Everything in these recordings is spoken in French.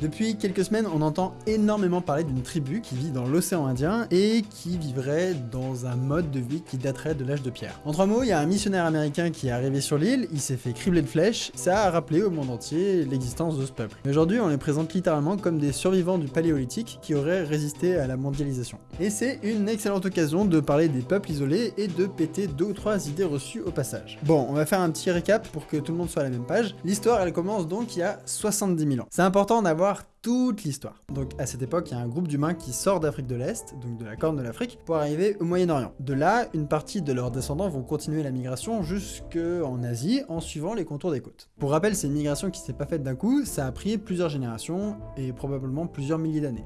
Depuis quelques semaines, on entend énormément parler d'une tribu qui vit dans l'océan Indien et qui vivrait dans un mode de vie qui daterait de l'âge de pierre. En trois mots, il y a un missionnaire américain qui est arrivé sur l'île, il s'est fait cribler de flèches, ça a rappelé au monde entier l'existence de ce peuple. Aujourd'hui, on les présente littéralement comme des survivants du paléolithique qui auraient résisté à la mondialisation. Et c'est une excellente occasion de parler des peuples isolés et de péter deux ou trois idées reçues au passage. Bon, on va faire un petit récap pour que tout le monde soit à la même page. L'histoire, elle commence donc il y a 70 000 ans. C'est important d'avoir toute l'histoire. Donc à cette époque, il y a un groupe d'humains qui sort d'Afrique de l'Est, donc de la Corne de l'Afrique, pour arriver au Moyen-Orient. De là, une partie de leurs descendants vont continuer la migration jusqu'en Asie en suivant les contours des côtes. Pour rappel, c'est une migration qui s'est pas faite d'un coup, ça a pris plusieurs générations et probablement plusieurs milliers d'années.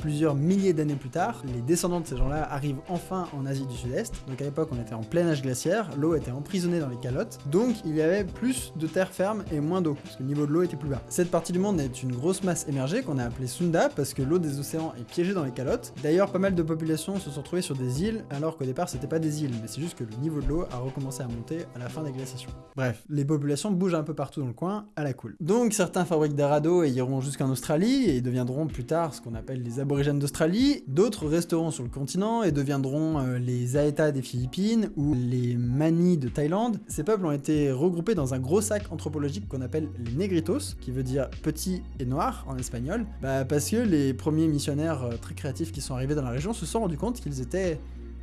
Plusieurs milliers d'années plus tard, les descendants de ces gens-là arrivent enfin en Asie du Sud-Est. Donc à l'époque, on était en plein âge glaciaire, l'eau était emprisonnée dans les calottes, donc il y avait plus de terre ferme et moins d'eau, parce que le niveau de l'eau était plus bas. Cette partie du monde est une grosse masse émergée qu'on a appelée Sunda, parce que l'eau des océans est piégée dans les calottes. D'ailleurs, pas mal de populations se sont trouvées sur des îles, alors qu'au départ, c'était pas des îles, mais c'est juste que le niveau de l'eau a recommencé à monter à la fin des glaciations. Bref, les populations bougent un peu partout dans le coin, à la cool. Donc certains fabriquent des radeaux et iront jusqu'en Australie, et deviendront plus tard ce qu'on appelle les d'Australie, d'autres resteront sur le continent et deviendront euh, les Aeta des Philippines ou les Mani de Thaïlande. Ces peuples ont été regroupés dans un gros sac anthropologique qu'on appelle les Negritos, qui veut dire petit et noir en espagnol, bah, parce que les premiers missionnaires euh, très créatifs qui sont arrivés dans la région se sont rendus compte qu'ils étaient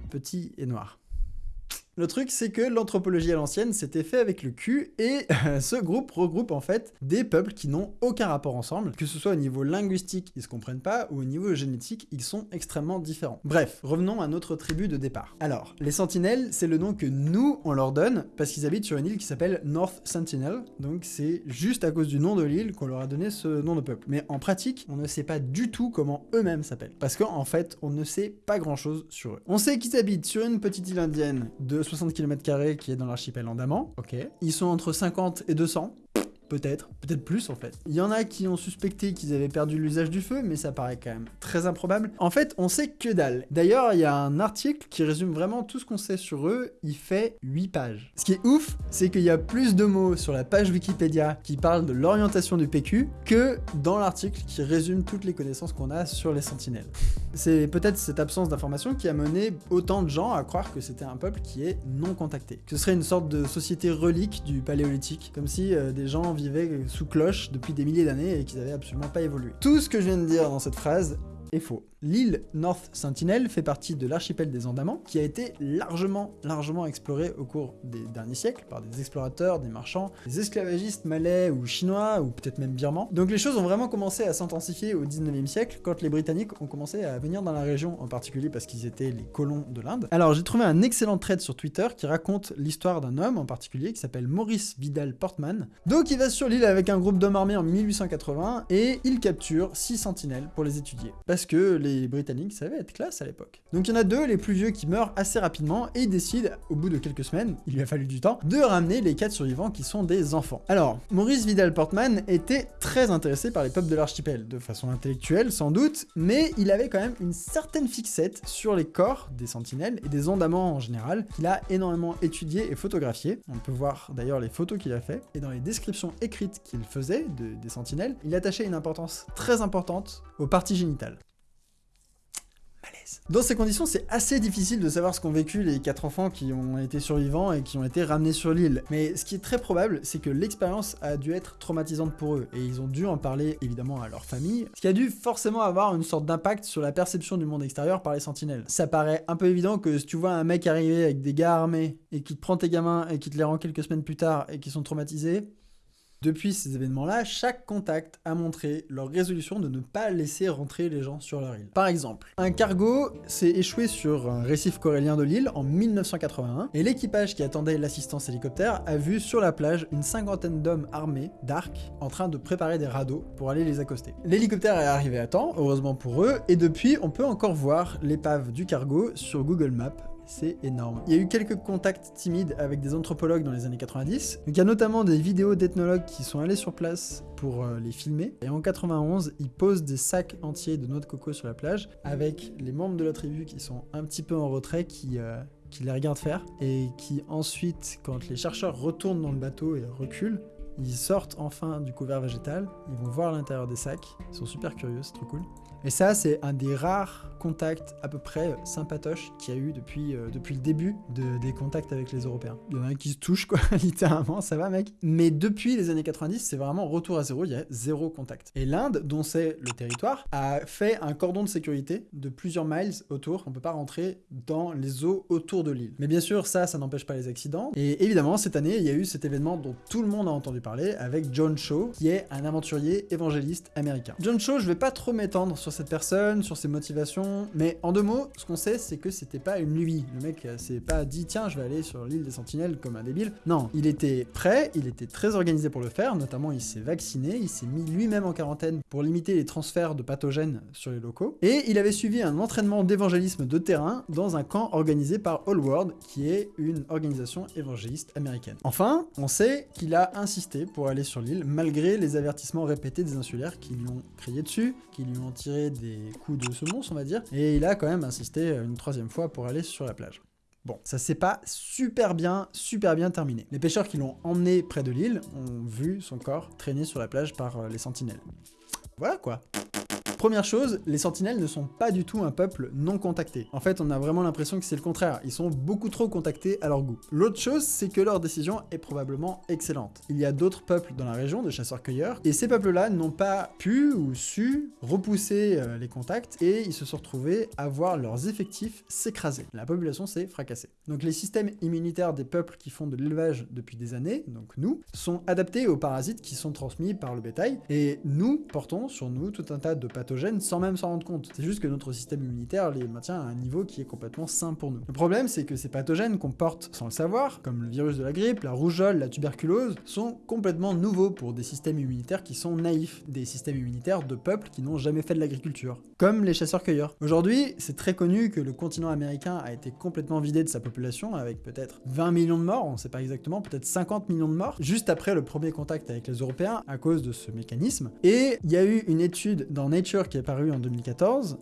petits et noirs. Le truc, c'est que l'anthropologie à l'ancienne s'était fait avec le cul, et ce groupe regroupe en fait des peuples qui n'ont aucun rapport ensemble, que ce soit au niveau linguistique, ils se comprennent pas, ou au niveau génétique, ils sont extrêmement différents. Bref, revenons à notre tribu de départ. Alors, les sentinelles, c'est le nom que nous, on leur donne, parce qu'ils habitent sur une île qui s'appelle North Sentinel, donc c'est juste à cause du nom de l'île qu'on leur a donné ce nom de peuple. Mais en pratique, on ne sait pas du tout comment eux-mêmes s'appellent, parce qu'en fait, on ne sait pas grand-chose sur eux. On sait qu'ils habitent sur une petite île indienne de 60 km qui est dans l'archipel Andaman. Ok. Ils sont entre 50 et 200. Peut-être, peut-être plus en fait. Il y en a qui ont suspecté qu'ils avaient perdu l'usage du feu, mais ça paraît quand même très improbable. En fait, on sait que dalle. D'ailleurs, il y a un article qui résume vraiment tout ce qu'on sait sur eux, il fait 8 pages. Ce qui est ouf, c'est qu'il y a plus de mots sur la page Wikipédia qui parlent de l'orientation du PQ que dans l'article qui résume toutes les connaissances qu'on a sur les sentinelles. C'est peut-être cette absence d'information qui a mené autant de gens à croire que c'était un peuple qui est non contacté. Que ce serait une sorte de société relique du paléolithique, comme si euh, des gens vivaient sous cloche depuis des milliers d'années et qu'ils n'avaient absolument pas évolué. Tout ce que je viens de dire dans cette phrase est faux. L'île North Sentinel fait partie de l'archipel des Andamans, qui a été largement, largement exploré au cours des derniers siècles par des explorateurs, des marchands, des esclavagistes malais ou chinois, ou peut-être même birmans. Donc les choses ont vraiment commencé à s'intensifier au 19e siècle, quand les Britanniques ont commencé à venir dans la région, en particulier parce qu'ils étaient les colons de l'Inde. Alors j'ai trouvé un excellent thread sur Twitter qui raconte l'histoire d'un homme en particulier qui s'appelle Maurice Vidal Portman. Donc il va sur l'île avec un groupe d'hommes armés en 1880 et il capture 6 sentinelles pour les étudier. Parce que Britanniques savaient être classe à l'époque. Donc il y en a deux, les plus vieux, qui meurent assez rapidement et décident, au bout de quelques semaines, il lui a fallu du temps, de ramener les quatre survivants qui sont des enfants. Alors, Maurice Vidal Portman était très intéressé par les peuples de l'archipel, de façon intellectuelle sans doute, mais il avait quand même une certaine fixette sur les corps des sentinelles et des ondaments en général, qu'il a énormément étudié et photographié. On peut voir d'ailleurs les photos qu'il a fait, et dans les descriptions écrites qu'il faisait des sentinelles, il attachait une importance très importante aux parties génitales. Dans ces conditions, c'est assez difficile de savoir ce qu'ont vécu les quatre enfants qui ont été survivants et qui ont été ramenés sur l'île. Mais ce qui est très probable, c'est que l'expérience a dû être traumatisante pour eux, et ils ont dû en parler évidemment à leur famille, ce qui a dû forcément avoir une sorte d'impact sur la perception du monde extérieur par les sentinelles. Ça paraît un peu évident que si tu vois un mec arriver avec des gars armés, et qui te prend tes gamins et qui te les rend quelques semaines plus tard et qui sont traumatisés, depuis ces événements-là, chaque contact a montré leur résolution de ne pas laisser rentrer les gens sur leur île. Par exemple, un cargo s'est échoué sur un récif corallien de l'île en 1981, et l'équipage qui attendait l'assistance hélicoptère a vu sur la plage une cinquantaine d'hommes armés d'arcs en train de préparer des radeaux pour aller les accoster. L'hélicoptère est arrivé à temps, heureusement pour eux, et depuis on peut encore voir l'épave du cargo sur Google Maps c'est énorme. Il y a eu quelques contacts timides avec des anthropologues dans les années 90. il y a notamment des vidéos d'ethnologues qui sont allés sur place pour euh, les filmer. Et en 91, ils posent des sacs entiers de noix de coco sur la plage avec les membres de la tribu qui sont un petit peu en retrait, qui... Euh, qui les regardent faire et qui ensuite, quand les chercheurs retournent dans le bateau et reculent, ils sortent enfin du couvert végétal, ils vont voir l'intérieur des sacs, ils sont super curieux, c'est trop cool. Et ça, c'est un des rares contacts à peu près sympatoches qu'il y a eu depuis, euh, depuis le début de, des contacts avec les Européens. Il y en a un qui se touche, quoi, littéralement, ça va mec. Mais depuis les années 90, c'est vraiment retour à zéro, il y a zéro contact. Et l'Inde, dont c'est le territoire, a fait un cordon de sécurité de plusieurs miles autour. On peut pas rentrer dans les eaux autour de l'île. Mais bien sûr, ça, ça n'empêche pas les accidents. Et évidemment, cette année, il y a eu cet événement dont tout le monde a entendu parler avec John Shaw, qui est un aventurier évangéliste américain. John Shaw, je vais pas trop m'étendre sur cette personne, sur ses motivations, mais en deux mots, ce qu'on sait, c'est que c'était pas une nuit. Le mec euh, s'est pas dit, tiens, je vais aller sur l'île des Sentinelles comme un débile. Non, il était prêt, il était très organisé pour le faire, notamment il s'est vacciné, il s'est mis lui-même en quarantaine pour limiter les transferts de pathogènes sur les locaux, et il avait suivi un entraînement d'évangélisme de terrain dans un camp organisé par All World, qui est une organisation évangéliste américaine. Enfin, on sait qu'il a insisté pour aller sur l'île, malgré les avertissements répétés des insulaires qui lui ont crié dessus, qui lui ont tiré des coups de semonce, on va et il a quand même insisté une troisième fois pour aller sur la plage. Bon, ça s'est pas super bien, super bien terminé. Les pêcheurs qui l'ont emmené près de l'île ont vu son corps traîner sur la plage par euh, les sentinelles. Voilà quoi. Première chose, les sentinelles ne sont pas du tout un peuple non contacté. En fait, on a vraiment l'impression que c'est le contraire, ils sont beaucoup trop contactés à leur goût. L'autre chose, c'est que leur décision est probablement excellente. Il y a d'autres peuples dans la région de chasseurs-cueilleurs, et ces peuples-là n'ont pas pu ou su repousser euh, les contacts, et ils se sont retrouvés à voir leurs effectifs s'écraser. La population s'est fracassée. Donc les systèmes immunitaires des peuples qui font de l'élevage depuis des années, donc nous, sont adaptés aux parasites qui sont transmis par le bétail, et nous portons sur nous tout un tas de pathologies sans même s'en rendre compte. C'est juste que notre système immunitaire les maintient à un niveau qui est complètement sain pour nous. Le problème, c'est que ces pathogènes qu'on porte sans le savoir, comme le virus de la grippe, la rougeole, la tuberculose, sont complètement nouveaux pour des systèmes immunitaires qui sont naïfs, des systèmes immunitaires de peuples qui n'ont jamais fait de l'agriculture, comme les chasseurs-cueilleurs. Aujourd'hui, c'est très connu que le continent américain a été complètement vidé de sa population, avec peut-être 20 millions de morts, on sait pas exactement, peut-être 50 millions de morts, juste après le premier contact avec les Européens à cause de ce mécanisme. Et il y a eu une étude dans Nature qui est paru en 2014,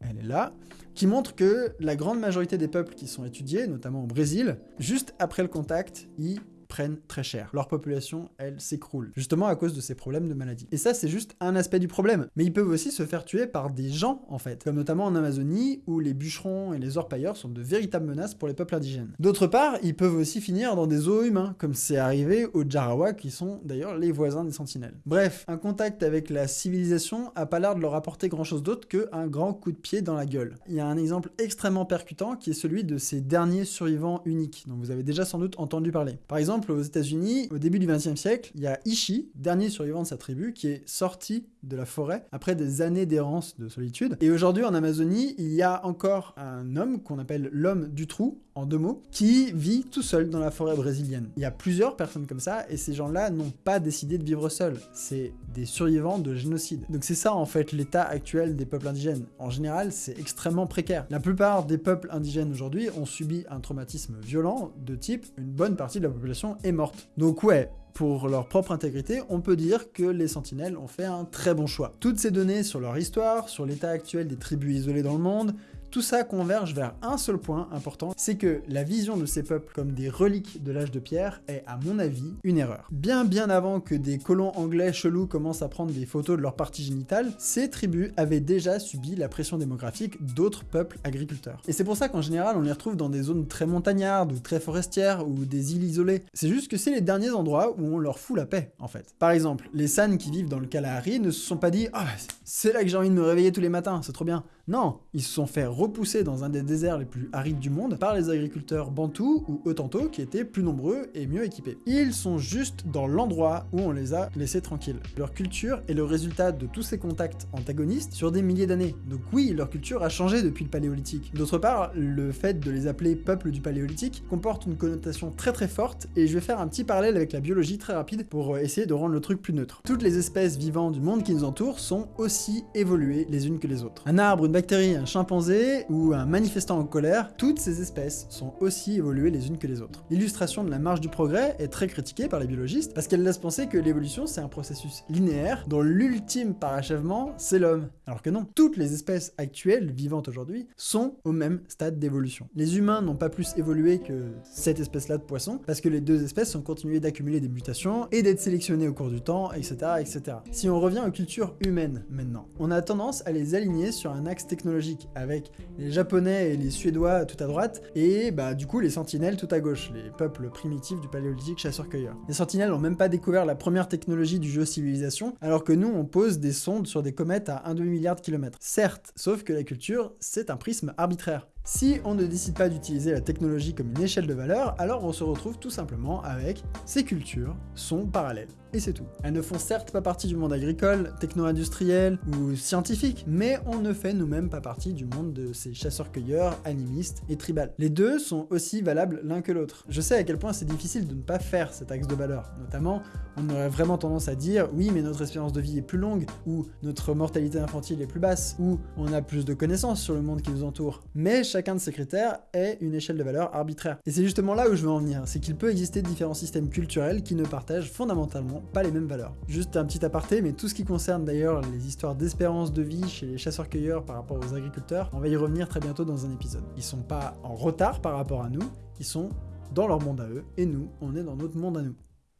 elle est là, qui montre que la grande majorité des peuples qui sont étudiés, notamment au Brésil, juste après le contact, ils prennent très cher. Leur population, elle, s'écroule, justement à cause de ces problèmes de maladie. Et ça, c'est juste un aspect du problème. Mais ils peuvent aussi se faire tuer par des gens, en fait, comme notamment en Amazonie, où les bûcherons et les orpailleurs sont de véritables menaces pour les peuples indigènes. D'autre part, ils peuvent aussi finir dans des zoos humains, comme c'est arrivé aux Jarawa, qui sont d'ailleurs les voisins des sentinelles. Bref, un contact avec la civilisation a pas l'air de leur apporter grand chose d'autre qu'un grand coup de pied dans la gueule. Il y a un exemple extrêmement percutant qui est celui de ces derniers survivants uniques, dont vous avez déjà sans doute entendu parler. Par exemple, aux États-Unis, au début du XXe siècle, il y a Ishi, dernier survivant de sa tribu, qui est sorti de la forêt après des années d'errance de solitude. Et aujourd'hui, en Amazonie, il y a encore un homme qu'on appelle l'homme du trou, en deux mots, qui vit tout seul dans la forêt brésilienne. Il y a plusieurs personnes comme ça, et ces gens-là n'ont pas décidé de vivre seuls. C'est des survivants de génocide. Donc c'est ça, en fait, l'état actuel des peuples indigènes. En général, c'est extrêmement précaire. La plupart des peuples indigènes aujourd'hui ont subi un traumatisme violent de type une bonne partie de la population est morte. Donc ouais, pour leur propre intégrité, on peut dire que les sentinelles ont fait un très bon choix. Toutes ces données sur leur histoire, sur l'état actuel des tribus isolées dans le monde, tout ça converge vers un seul point important, c'est que la vision de ces peuples comme des reliques de l'âge de pierre est, à mon avis, une erreur. Bien bien avant que des colons anglais chelous commencent à prendre des photos de leurs parties génitales, ces tribus avaient déjà subi la pression démographique d'autres peuples agriculteurs. Et c'est pour ça qu'en général, on les retrouve dans des zones très montagnardes ou très forestières ou des îles isolées. C'est juste que c'est les derniers endroits où on leur fout la paix, en fait. Par exemple, les San qui vivent dans le Kalahari ne se sont pas dit « Ah, c'est là que j'ai envie de me réveiller tous les matins, c'est trop bien ». Non, ils se sont fait repoussés dans un des déserts les plus arides du monde par les agriculteurs bantous ou Otanto qui étaient plus nombreux et mieux équipés. Ils sont juste dans l'endroit où on les a laissés tranquilles. Leur culture est le résultat de tous ces contacts antagonistes sur des milliers d'années. Donc oui, leur culture a changé depuis le paléolithique. D'autre part, le fait de les appeler peuple du paléolithique comporte une connotation très très forte et je vais faire un petit parallèle avec la biologie très rapide pour essayer de rendre le truc plus neutre. Toutes les espèces vivantes du monde qui nous entoure sont aussi évoluées les unes que les autres. Un arbre, bactérie, un chimpanzé ou un manifestant en colère, toutes ces espèces sont aussi évoluées les unes que les autres. L'illustration de la marche du progrès est très critiquée par les biologistes parce qu'elle laisse penser que l'évolution c'est un processus linéaire dont l'ultime parachèvement c'est l'homme. Alors que non, toutes les espèces actuelles vivantes aujourd'hui sont au même stade d'évolution. Les humains n'ont pas plus évolué que cette espèce-là de poisson parce que les deux espèces ont continué d'accumuler des mutations et d'être sélectionnées au cours du temps, etc., etc. Si on revient aux cultures humaines maintenant, on a tendance à les aligner sur un axe technologique avec les japonais et les suédois tout à droite et bah du coup les sentinelles tout à gauche, les peuples primitifs du paléolithique chasseurs-cueilleurs. Les sentinelles n'ont même pas découvert la première technologie du jeu civilisation alors que nous on pose des sondes sur des comètes à 1,2 milliard de kilomètres. Certes, sauf que la culture c'est un prisme arbitraire. Si on ne décide pas d'utiliser la technologie comme une échelle de valeur, alors on se retrouve tout simplement avec ces cultures sont parallèles. Et c'est tout. Elles ne font certes pas partie du monde agricole, techno-industriel ou scientifique, mais on ne fait nous-mêmes pas partie du monde de ces chasseurs-cueilleurs, animistes et tribal. Les deux sont aussi valables l'un que l'autre. Je sais à quel point c'est difficile de ne pas faire cet axe de valeur. Notamment, on aurait vraiment tendance à dire oui mais notre espérance de vie est plus longue, ou notre mortalité infantile est plus basse, ou on a plus de connaissances sur le monde qui nous entoure. Mais chacun de ces critères est une échelle de valeur arbitraire. Et c'est justement là où je veux en venir, c'est qu'il peut exister différents systèmes culturels qui ne partagent fondamentalement pas les mêmes valeurs. Juste un petit aparté, mais tout ce qui concerne d'ailleurs les histoires d'espérance de vie chez les chasseurs-cueilleurs par rapport aux agriculteurs, on va y revenir très bientôt dans un épisode. Ils sont pas en retard par rapport à nous, ils sont dans leur monde à eux, et nous, on est dans notre monde à nous.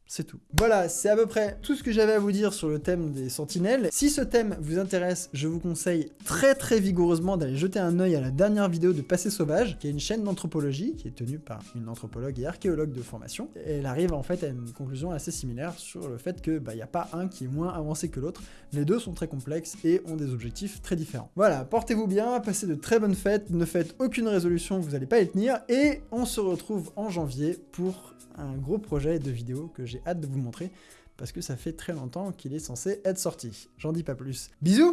C'est tout. Voilà, c'est à peu près tout ce que j'avais à vous dire sur le thème des sentinelles. Si ce thème vous intéresse, je vous conseille très très vigoureusement d'aller jeter un œil à la dernière vidéo de Passé Sauvage, qui est une chaîne d'anthropologie qui est tenue par une anthropologue et archéologue de formation. Elle arrive en fait à une conclusion assez similaire sur le fait que bah n'y a pas un qui est moins avancé que l'autre. Les deux sont très complexes et ont des objectifs très différents. Voilà, portez-vous bien, passez de très bonnes fêtes, ne faites aucune résolution, vous n'allez pas les tenir, et on se retrouve en janvier pour un gros projet de vidéo que hâte de vous montrer parce que ça fait très longtemps qu'il est censé être sorti. J'en dis pas plus. Bisous